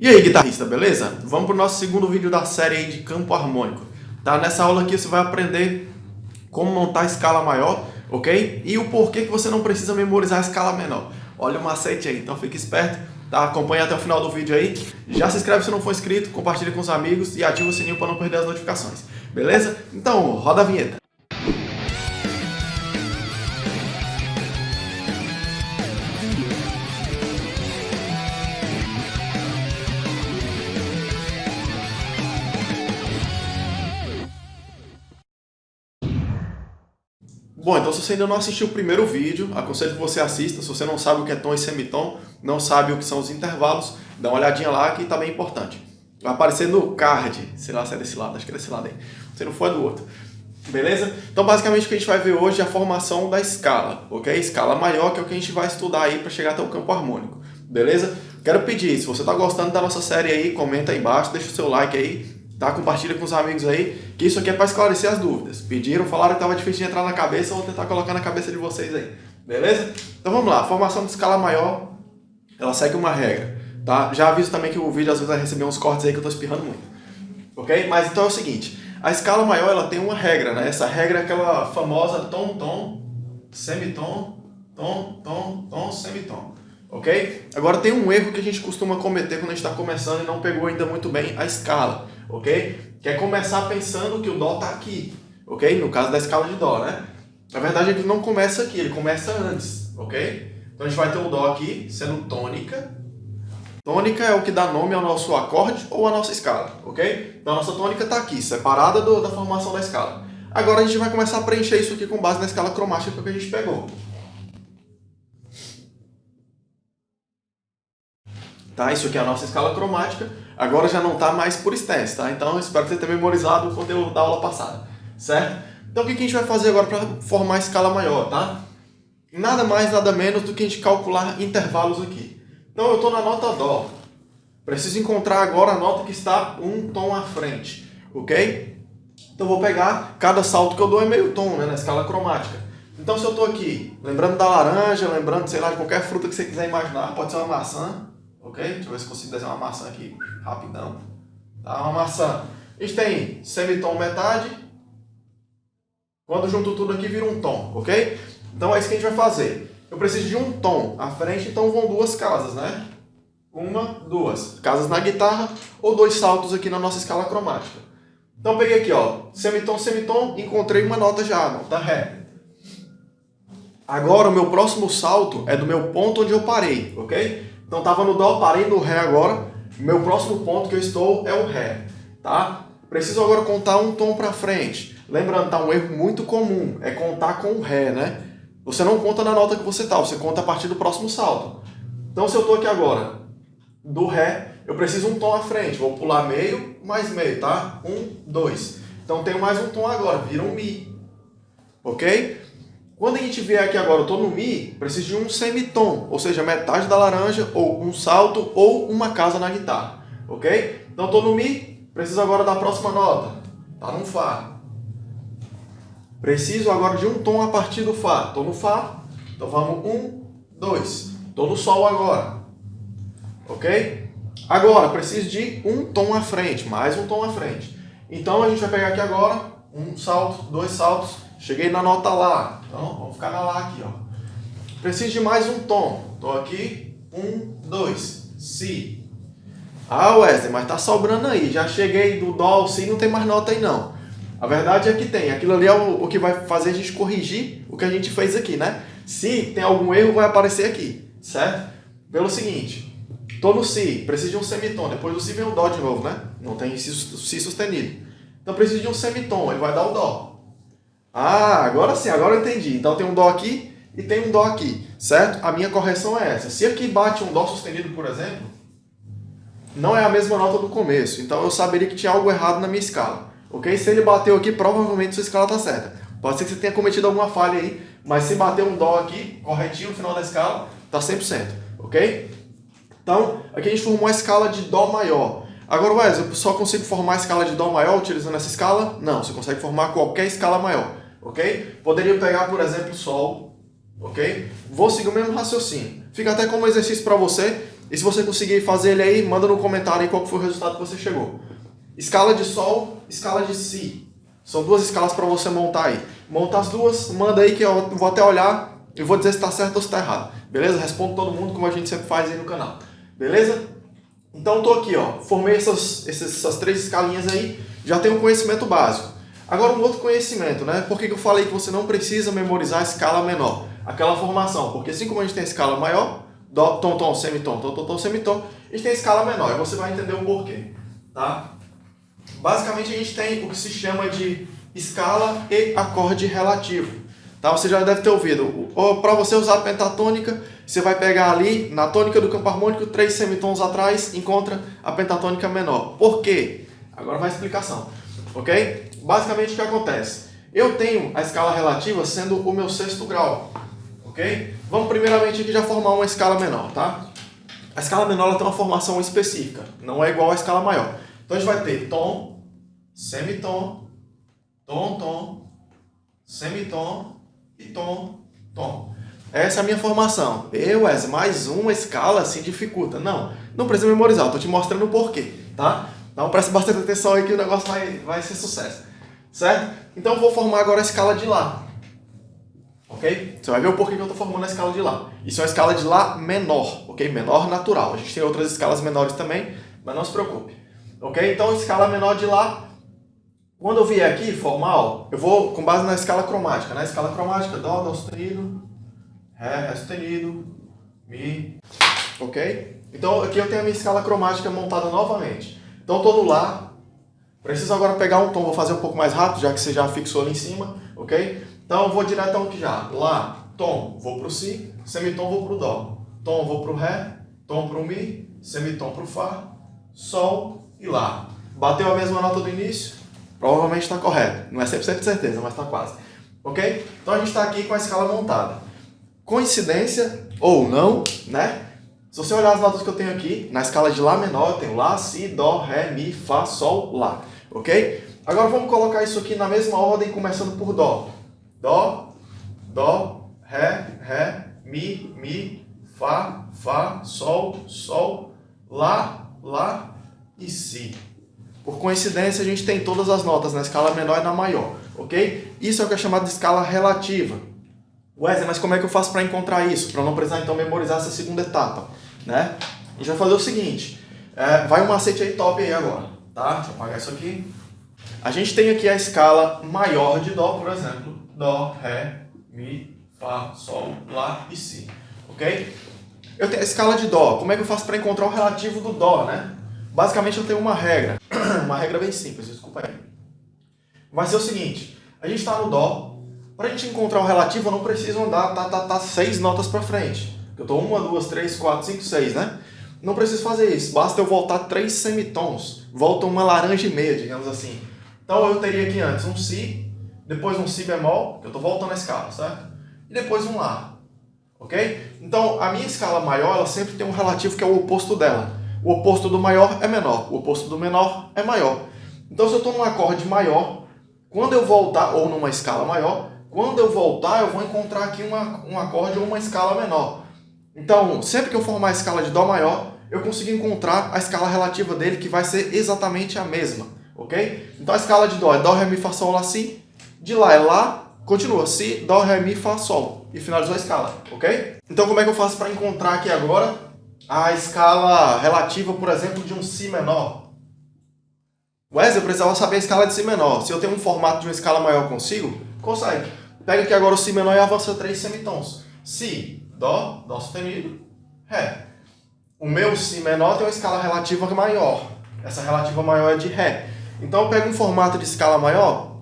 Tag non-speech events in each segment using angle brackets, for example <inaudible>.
E aí, guitarrista, beleza? Vamos para o nosso segundo vídeo da série de campo harmônico. Tá? Nessa aula aqui você vai aprender como montar escala maior, ok? E o porquê que você não precisa memorizar a escala menor. Olha o macete aí, então fique esperto, tá? Acompanhe até o final do vídeo aí. Já se inscreve se não for inscrito, compartilhe com os amigos e ativa o sininho para não perder as notificações, beleza? Então, roda a vinheta. Bom, então se você ainda não assistiu o primeiro vídeo, aconselho que você assista. Se você não sabe o que é tom e semitom, não sabe o que são os intervalos, dá uma olhadinha lá que está bem importante. Vai aparecer no card, sei lá se é desse lado, acho que é desse lado aí. Se não for é do outro. Beleza? Então basicamente o que a gente vai ver hoje é a formação da escala, ok? Escala maior que é o que a gente vai estudar aí para chegar até o campo harmônico. Beleza? Quero pedir, se você está gostando da nossa série aí, comenta aí embaixo, deixa o seu like aí, tá? Compartilha com os amigos aí, que isso aqui é para esclarecer as dúvidas. Pediram, falaram que estava difícil de entrar na cabeça, vou tentar colocar na cabeça de vocês aí. Beleza? Então vamos lá, a formação de escala maior, ela segue uma regra, tá? Já aviso também que o vídeo às vezes vai receber uns cortes aí que eu tô espirrando muito. Ok? Mas então é o seguinte, a escala maior ela tem uma regra, né? Essa regra é aquela famosa tom-tom, semitom, tom, tom, tom, semitom. Ok? Agora tem um erro que a gente costuma cometer quando a gente está começando e não pegou ainda muito bem a escala ok? Que é começar pensando que o Dó está aqui, ok? No caso da escala de Dó, né? Na verdade, ele não começa aqui, ele começa antes, ok? Então a gente vai ter o Dó aqui sendo tônica. Tônica é o que dá nome ao nosso acorde ou à nossa escala, ok? Então a nossa tônica está aqui, separada do, da formação da escala. Agora a gente vai começar a preencher isso aqui com base na escala cromática que a gente pegou. Tá? Isso aqui é a nossa escala cromática, agora já não está mais por stance, tá? Então espero que você tenha memorizado o conteúdo da aula passada, certo? Então o que a gente vai fazer agora para formar a escala maior, tá? Nada mais, nada menos do que a gente calcular intervalos aqui. Então eu estou na nota Dó, preciso encontrar agora a nota que está um tom à frente, ok? Então vou pegar, cada salto que eu dou é meio tom, né, na escala cromática. Então se eu estou aqui, lembrando da laranja, lembrando, sei lá, de qualquer fruta que você quiser imaginar, pode ser uma maçã, ok? Deixa eu ver se consigo desenhar uma maçã aqui rapidão. Tá, uma maçã. A gente tem semitom metade. Quando junto tudo aqui vira um tom, ok? Então é isso que a gente vai fazer. Eu preciso de um tom à frente, então vão duas casas, né? Uma, duas. Casas na guitarra ou dois saltos aqui na nossa escala cromática. Então peguei aqui, ó, semitom, semitom, encontrei uma nota já, nota Ré. Agora o meu próximo salto é do meu ponto onde eu parei, ok? Então estava no Dó, parei no Ré agora. Meu próximo ponto que eu estou é o Ré, tá? Preciso agora contar um tom para frente. Lembrando, tá um erro muito comum, é contar com o Ré, né? Você não conta na nota que você tá, você conta a partir do próximo salto. Então se eu estou aqui agora, do Ré, eu preciso um tom à frente. Vou pular meio, mais meio, tá? Um, dois. Então tenho mais um tom agora, vira um Mi. Ok? Quando a gente vier aqui agora, eu estou no Mi, preciso de um semitom, ou seja, metade da laranja, ou um salto, ou uma casa na guitarra, ok? Então estou no Mi, preciso agora da próxima nota, tá no Fá. Preciso agora de um tom a partir do Fá, estou no Fá, então vamos um, dois, estou no Sol agora, ok? Agora, preciso de um tom à frente, mais um tom à frente. Então a gente vai pegar aqui agora, um salto, dois saltos, Cheguei na nota Lá. Então, vamos ficar na Lá aqui, ó. Preciso de mais um tom. Estou aqui. Um, dois. Si. Ah, Wesley, mas tá sobrando aí. Já cheguei do Dó ao Si, não tem mais nota aí não. A verdade é que tem. Aquilo ali é o, o que vai fazer a gente corrigir o que a gente fez aqui, né? Se tem algum erro, vai aparecer aqui, certo? Pelo seguinte, tô no Si, preciso de um semitom. Depois do Si vem o Dó de novo, né? Não tem Si, si sustenido. Então preciso de um semitom, ele vai dar o Dó. Ah, agora sim, agora eu entendi. Então tem um Dó aqui e tem um Dó aqui, certo? A minha correção é essa. Se aqui bate um Dó sustenido, por exemplo, não é a mesma nota do começo. Então eu saberia que tinha algo errado na minha escala. Ok? Se ele bateu aqui, provavelmente sua escala está certa. Pode ser que você tenha cometido alguma falha aí, mas se bater um Dó aqui, corretinho no final da escala, está 100%. Ok? Então, aqui a gente formou a escala de Dó maior. Agora, Wes, eu só consigo formar a escala de Dó maior utilizando essa escala? Não, você consegue formar qualquer escala maior ok? Poderia pegar, por exemplo, Sol, ok? Vou seguir o mesmo raciocínio. Fica até como exercício para você. E se você conseguir fazer ele aí, manda no comentário aí qual foi o resultado que você chegou. Escala de Sol, escala de Si. São duas escalas para você montar aí. Monta as duas, manda aí que eu vou até olhar e vou dizer se está certo ou se está errado. Beleza? Respondo todo mundo como a gente sempre faz aí no canal. Beleza? Então tô aqui, ó. Formei essas, essas três escalinhas aí, já tenho um conhecimento básico. Agora um outro conhecimento, né? Por que, que eu falei que você não precisa memorizar a escala menor? Aquela formação, porque assim como a gente tem a escala maior, dó, tom, tom, semitom, tom, tom, tom, semitom, a gente tem a escala menor, e você vai entender o porquê, tá? Basicamente a gente tem o que se chama de escala e acorde relativo. Tá? Você já deve ter ouvido. Para você usar a pentatônica, você vai pegar ali, na tônica do campo harmônico, três semitons atrás, encontra a pentatônica menor. Por quê? Agora vai a explicação. Ok? Basicamente o que acontece? Eu tenho a escala relativa sendo o meu sexto grau. Ok? Vamos primeiramente aqui já formar uma escala menor, tá? A escala menor tem uma formação específica, não é igual à escala maior. Então a gente vai ter tom, semitom, tom, tom, semitom, e tom, tom. Essa é a minha formação. Eu, Wes, mais uma escala assim dificulta. Não, não precisa memorizar, tô te mostrando o porquê, tá? Então presta bastante atenção aí que o negócio vai, vai ser sucesso. Certo? Então eu vou formar agora a escala de Lá. Ok? Você vai ver o porquê que eu estou formando a escala de Lá. Isso é uma escala de Lá menor, ok? Menor natural. A gente tem outras escalas menores também, mas não se preocupe. Ok? Então escala menor de Lá quando eu vier aqui, formal, eu vou com base na escala cromática, né? Escala cromática, Dó, Dó sustenido, Ré, Ré sustenido, Mi, ok? Então aqui eu tenho a minha escala cromática montada novamente. Então estou no Lá, preciso agora pegar um tom, vou fazer um pouco mais rápido, já que você já fixou ali em cima, ok? Então eu vou diretão aqui já, Lá, Tom, vou para o Si, semitom vou para o Dó, Tom vou para o Ré, Tom para o Mi, semitom para o Fá, Sol e Lá. Bateu a mesma nota do início, Provavelmente está correto. Não é 100% de certeza, mas está quase. Ok? Então a gente está aqui com a escala montada. Coincidência ou não, né? Se você olhar as notas que eu tenho aqui, na escala de Lá menor, eu tenho Lá, Si, Dó, Ré, Mi, Fá, Sol, Lá. Ok? Agora vamos colocar isso aqui na mesma ordem, começando por Dó. Dó, Dó, Ré, Ré, Mi, Mi, Fá, Fá, Sol, Sol, Lá, Lá e Si. Por coincidência, a gente tem todas as notas na escala menor e na maior, ok? Isso é o que é chamado de escala relativa. Wesley, mas como é que eu faço para encontrar isso? Para não precisar, então, memorizar essa segunda etapa, né? A gente vai fazer o seguinte, é, vai um macete aí top aí agora, tá? Deixa eu apagar isso aqui. A gente tem aqui a escala maior de Dó, por exemplo. Dó, Ré, Mi, Fá, Sol, Lá e Si, ok? Eu tenho a escala de Dó. Como é que eu faço para encontrar o relativo do Dó, né? Basicamente eu tenho uma regra, <clears throat> uma regra bem simples, desculpa aí. Vai ser o seguinte, a gente está no Dó, para a gente encontrar o relativo eu não preciso andar tá, tá, tá, seis notas para frente. Eu estou uma, duas, três, quatro, cinco, seis, né? Não preciso fazer isso, basta eu voltar três semitons, volta uma laranja e meia, digamos assim. Então eu teria aqui antes um Si, depois um Si bemol, que eu estou voltando a escala, certo? E depois um Lá, ok? Então a minha escala maior, ela sempre tem um relativo que é o oposto dela. O oposto do maior é menor, o oposto do menor é maior. Então se eu estou num acorde maior, quando eu voltar, ou numa escala maior, quando eu voltar eu vou encontrar aqui uma, um acorde ou uma escala menor. Então, sempre que eu formar a escala de Dó maior, eu consigo encontrar a escala relativa dele, que vai ser exatamente a mesma, ok? Então a escala de Dó é Dó, Ré, Mi, Fá, Sol, Lá, Si. De Lá é Lá, continua, Si, Dó, Ré, Mi, Fá, Sol. E finalizou a escala, ok? Então como é que eu faço para encontrar aqui agora a escala relativa, por exemplo, de um Si menor. Wesley, eu precisava saber a escala de Si menor. Se eu tenho um formato de uma escala maior, consigo? Consegue. Pega aqui agora o Si menor e avança três semitons. Si, Dó, Dó sustenido, Ré. O meu Si menor tem uma escala relativa maior. Essa relativa maior é de Ré. Então eu pego um formato de escala maior,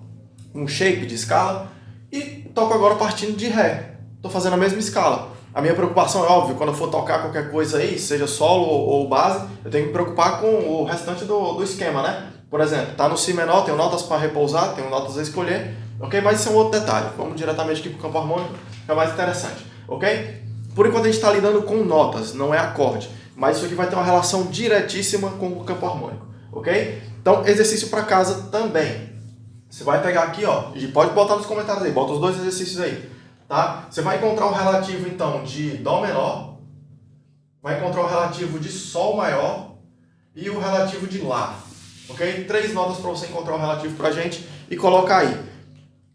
um shape de escala, e toco agora partindo de Ré. Estou fazendo a mesma escala. A minha preocupação é óbvio, quando eu for tocar qualquer coisa aí, seja solo ou base, eu tenho que me preocupar com o restante do, do esquema, né? Por exemplo, tá no Si menor, tenho notas para repousar, tenho notas a escolher, ok? Mas isso é um outro detalhe. Vamos diretamente aqui para o campo harmônico, que é mais interessante, ok? Por enquanto a gente está lidando com notas, não é acorde. Mas isso aqui vai ter uma relação diretíssima com o campo harmônico, ok? Então, exercício para casa também. Você vai pegar aqui, ó, e pode botar nos comentários aí, bota os dois exercícios aí. Tá? Você vai encontrar o relativo, então, de Dó menor, vai encontrar o relativo de Sol maior e o relativo de Lá. Ok? Três notas para você encontrar o relativo para a gente e colocar aí.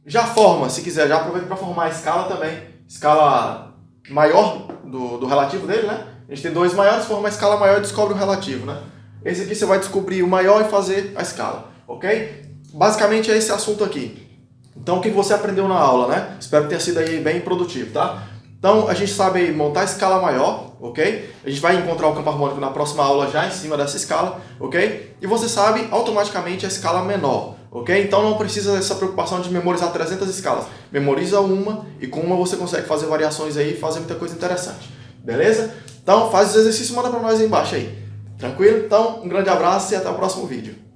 Já forma, se quiser, já aproveita para formar a escala também. Escala maior do, do relativo dele, né? A gente tem dois maiores, forma a escala maior e descobre o relativo, né? Esse aqui você vai descobrir o maior e fazer a escala, ok? Basicamente é esse assunto aqui. Então o que você aprendeu na aula, né? Espero que tenha sido aí bem produtivo, tá? Então a gente sabe montar a escala maior, ok? A gente vai encontrar o campo harmônico na próxima aula já em cima dessa escala, ok? E você sabe automaticamente a escala menor, ok? Então não precisa dessa preocupação de memorizar 300 escalas. Memoriza uma e com uma você consegue fazer variações aí e fazer muita coisa interessante, beleza? Então faz os exercícios e manda para nós aí embaixo aí. Tranquilo? Então um grande abraço e até o próximo vídeo.